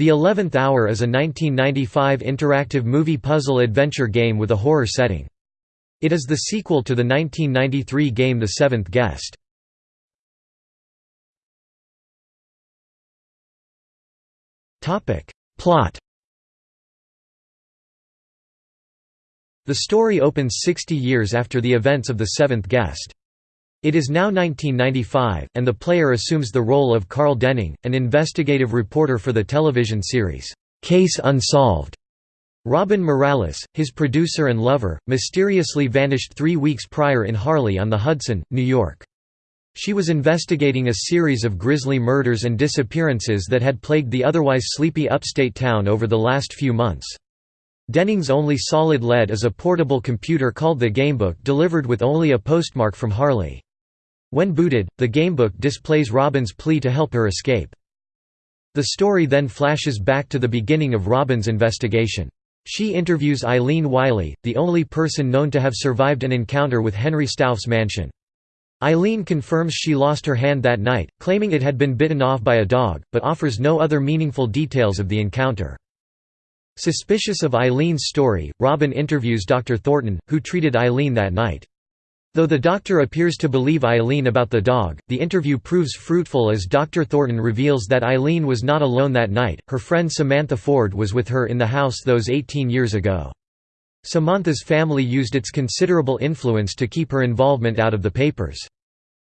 The Eleventh Hour is a 1995 interactive movie puzzle adventure game with a horror setting. It is the sequel to the 1993 game The Seventh Guest. Plot The story opens 60 years after the events of The Seventh Guest. It is now 1995, and the player assumes the role of Carl Denning, an investigative reporter for the television series, Case Unsolved. Robin Morales, his producer and lover, mysteriously vanished three weeks prior in Harley on the Hudson, New York. She was investigating a series of grisly murders and disappearances that had plagued the otherwise sleepy upstate town over the last few months. Denning's only solid lead is a portable computer called the Gamebook delivered with only a postmark from Harley. When booted, the gamebook displays Robin's plea to help her escape. The story then flashes back to the beginning of Robin's investigation. She interviews Eileen Wiley, the only person known to have survived an encounter with Henry Stauf's mansion. Eileen confirms she lost her hand that night, claiming it had been bitten off by a dog, but offers no other meaningful details of the encounter. Suspicious of Eileen's story, Robin interviews Dr. Thornton, who treated Eileen that night. Though the doctor appears to believe Eileen about the dog, the interview proves fruitful as Dr. Thornton reveals that Eileen was not alone that night, her friend Samantha Ford was with her in the house those 18 years ago. Samantha's family used its considerable influence to keep her involvement out of the papers.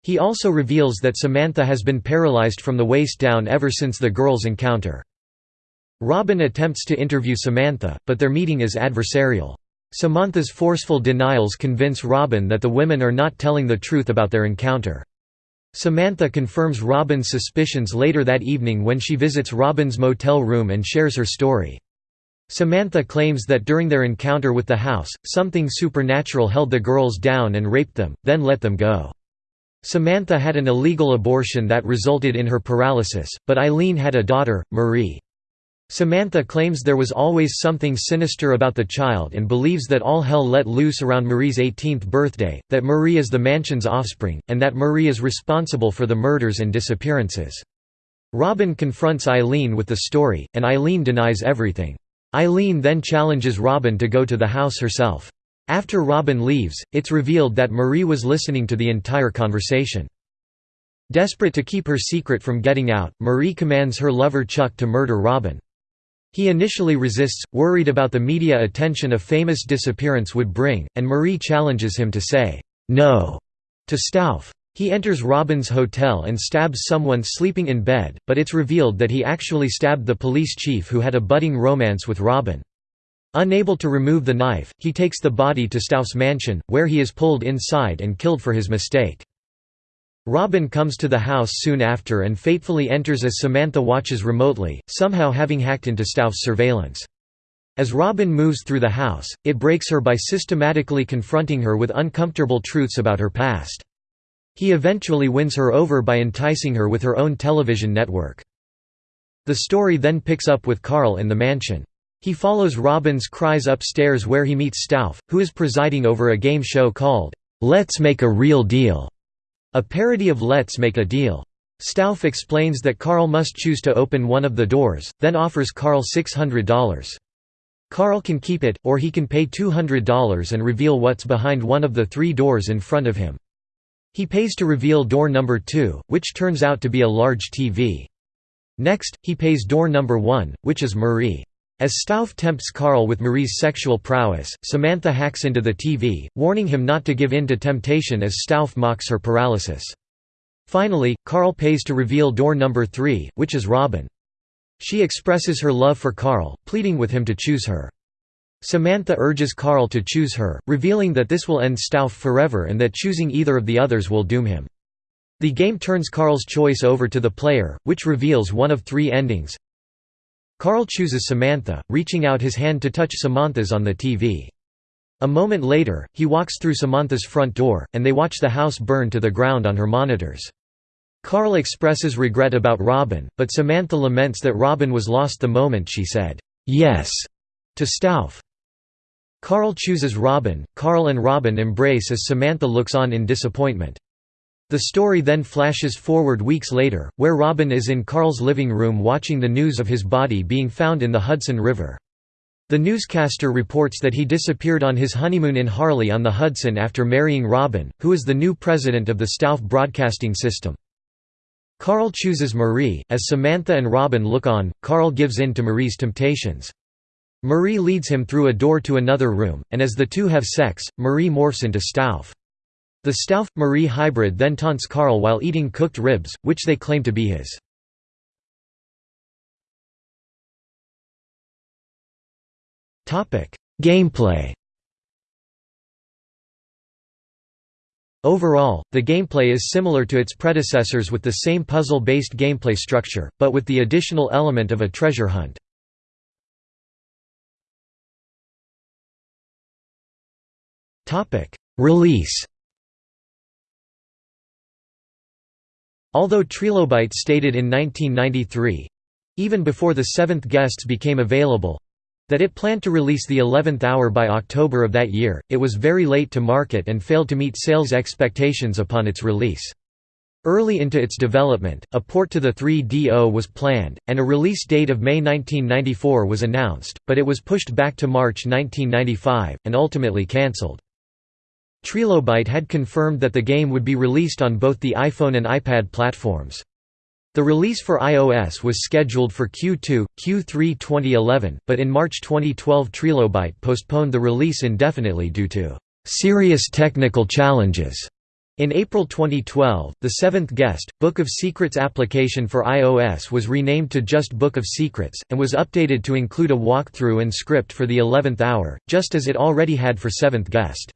He also reveals that Samantha has been paralyzed from the waist down ever since the girls' encounter. Robin attempts to interview Samantha, but their meeting is adversarial. Samantha's forceful denials convince Robin that the women are not telling the truth about their encounter. Samantha confirms Robin's suspicions later that evening when she visits Robin's motel room and shares her story. Samantha claims that during their encounter with the house, something supernatural held the girls down and raped them, then let them go. Samantha had an illegal abortion that resulted in her paralysis, but Eileen had a daughter, Marie. Samantha claims there was always something sinister about the child and believes that all hell let loose around Marie's 18th birthday, that Marie is the mansion's offspring, and that Marie is responsible for the murders and disappearances. Robin confronts Eileen with the story, and Eileen denies everything. Eileen then challenges Robin to go to the house herself. After Robin leaves, it's revealed that Marie was listening to the entire conversation. Desperate to keep her secret from getting out, Marie commands her lover Chuck to murder Robin. He initially resists, worried about the media attention a famous disappearance would bring, and Marie challenges him to say, "'No' to Stauf. He enters Robin's hotel and stabs someone sleeping in bed, but it's revealed that he actually stabbed the police chief who had a budding romance with Robin. Unable to remove the knife, he takes the body to Stauf's mansion, where he is pulled inside and killed for his mistake. Robin comes to the house soon after and fatefully enters as Samantha watches remotely, somehow having hacked into Stauf's surveillance. As Robin moves through the house, it breaks her by systematically confronting her with uncomfortable truths about her past. He eventually wins her over by enticing her with her own television network. The story then picks up with Carl in the mansion. He follows Robin's cries upstairs where he meets Stauf, who is presiding over a game show called, "'Let's Make a Real Deal' A parody of Let's Make a Deal. Stauf explains that Carl must choose to open one of the doors, then offers Carl $600. Carl can keep it, or he can pay $200 and reveal what's behind one of the three doors in front of him. He pays to reveal door number 2, which turns out to be a large TV. Next, he pays door number 1, which is Marie. As Stauf tempts Carl with Marie's sexual prowess, Samantha hacks into the TV, warning him not to give in to temptation as Stauf mocks her paralysis. Finally, Carl pays to reveal door number three, which is Robin. She expresses her love for Carl, pleading with him to choose her. Samantha urges Carl to choose her, revealing that this will end Stauf forever and that choosing either of the others will doom him. The game turns Carl's choice over to the player, which reveals one of three endings. Carl chooses Samantha, reaching out his hand to touch Samantha's on the TV. A moment later, he walks through Samantha's front door, and they watch the house burn to the ground on her monitors. Carl expresses regret about Robin, but Samantha laments that Robin was lost the moment she said, "'Yes' to Stauf. Carl chooses Robin, Carl and Robin embrace as Samantha looks on in disappointment. The story then flashes forward weeks later, where Robin is in Carl's living room watching the news of his body being found in the Hudson River. The newscaster reports that he disappeared on his honeymoon in Harley on the Hudson after marrying Robin, who is the new president of the Stauf Broadcasting System. Carl chooses Marie. As Samantha and Robin look on, Carl gives in to Marie's temptations. Marie leads him through a door to another room, and as the two have sex, Marie morphs into Stauf. The Stauf-Marie hybrid then taunts Carl while eating cooked ribs, which they claim to be his. Gameplay Overall, the gameplay is similar to its predecessors with the same puzzle-based gameplay structure, but with the additional element of a treasure hunt. Release Although Trilobyte stated in 1993—even before the seventh guests became available—that it planned to release the 11th hour by October of that year, it was very late to market and failed to meet sales expectations upon its release. Early into its development, a port to the 3DO was planned, and a release date of May 1994 was announced, but it was pushed back to March 1995, and ultimately cancelled. Trilobyte had confirmed that the game would be released on both the iPhone and iPad platforms. The release for iOS was scheduled for Q2, Q3 2011, but in March 2012 Trilobyte postponed the release indefinitely due to serious technical challenges. In April 2012, the seventh guest, Book of Secrets application for iOS was renamed to just Book of Secrets, and was updated to include a walkthrough and script for the 11th hour, just as it already had for seventh guest.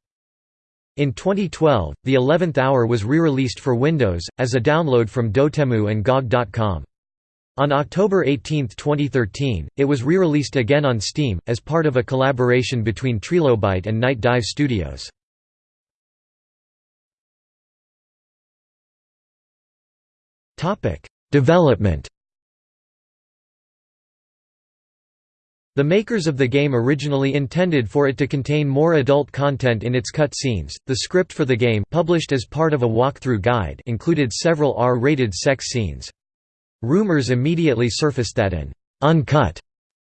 In 2012, the 11th hour was re-released for Windows, as a download from Dotemu and GOG.com. On October 18, 2013, it was re-released again on Steam, as part of a collaboration between Trilobyte and Night Dive Studios. Development The makers of the game originally intended for it to contain more adult content in its cutscenes. The script for the game, published as part of a walkthrough guide, included several R-rated sex scenes. Rumors immediately surfaced that an uncut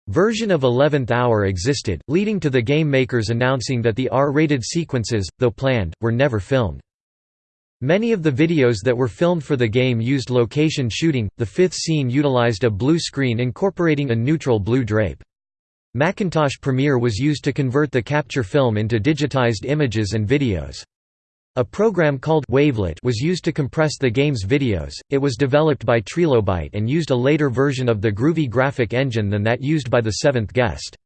version of 11th Hour existed, leading to the game makers announcing that the R-rated sequences, though planned, were never filmed. Many of the videos that were filmed for the game used location shooting. The fifth scene utilized a blue screen incorporating a neutral blue drape. Macintosh Premiere was used to convert the capture film into digitized images and videos. A program called Wavelet was used to compress the game's videos. It was developed by Trilobyte and used a later version of the Groovie graphic engine than that used by the seventh guest.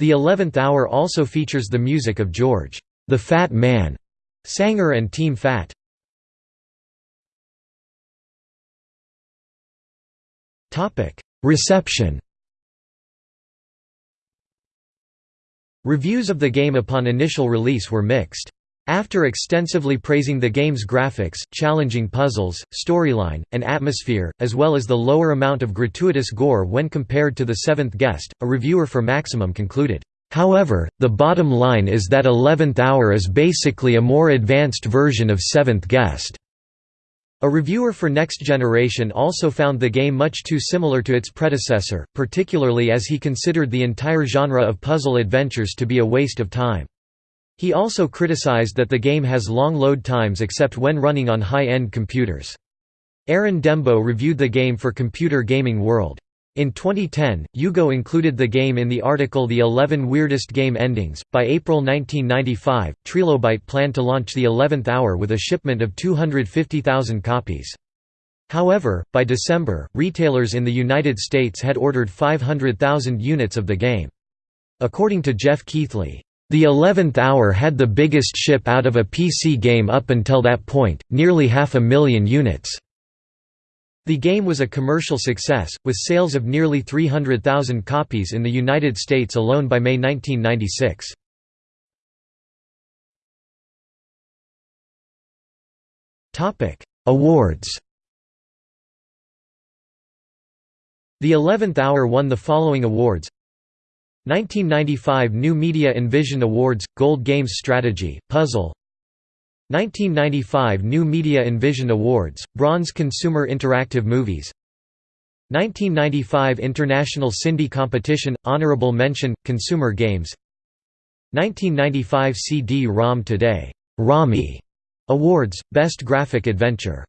The Eleventh Hour also features the music of George, the Fat Man, Sanger and Team Fat. Reception Reviews of the game upon initial release were mixed. After extensively praising the game's graphics, challenging puzzles, storyline, and atmosphere, as well as the lower amount of gratuitous gore when compared to The Seventh Guest, a reviewer for Maximum concluded, "...however, the bottom line is that Eleventh Hour is basically a more advanced version of Seventh Guest." A reviewer for Next Generation also found the game much too similar to its predecessor, particularly as he considered the entire genre of puzzle adventures to be a waste of time. He also criticized that the game has long load times except when running on high-end computers. Arinn Dembo reviewed the game for Computer Gaming World. In 2010, UGO included the game in the article The 11 Weirdest Game Endings. By April 1995, Trilobyte planned to launch the 11th hour with a shipment of 250,000 copies. However, by December, retailers in the United States had ordered 500,000 units of the game. According to Geoff Keighley, the 11th hour had the biggest ship out of a PC game up until that point, nearly half a million units. The game was a commercial success, with sales of nearly 300,000 copies in the United States alone by May 1996. Awards The Eleventh Hour won the following awards 1995 New Media Envision Awards – Gold Games Strategy, Puzzle 1995 New Media Envision Awards, Bronze Consumer Interactive Movies. 1995 International Cindy Competition – Honorable Mention – Consumer Games. 1995 CD-ROM Today. Rami. Awards – Best Graphic Adventure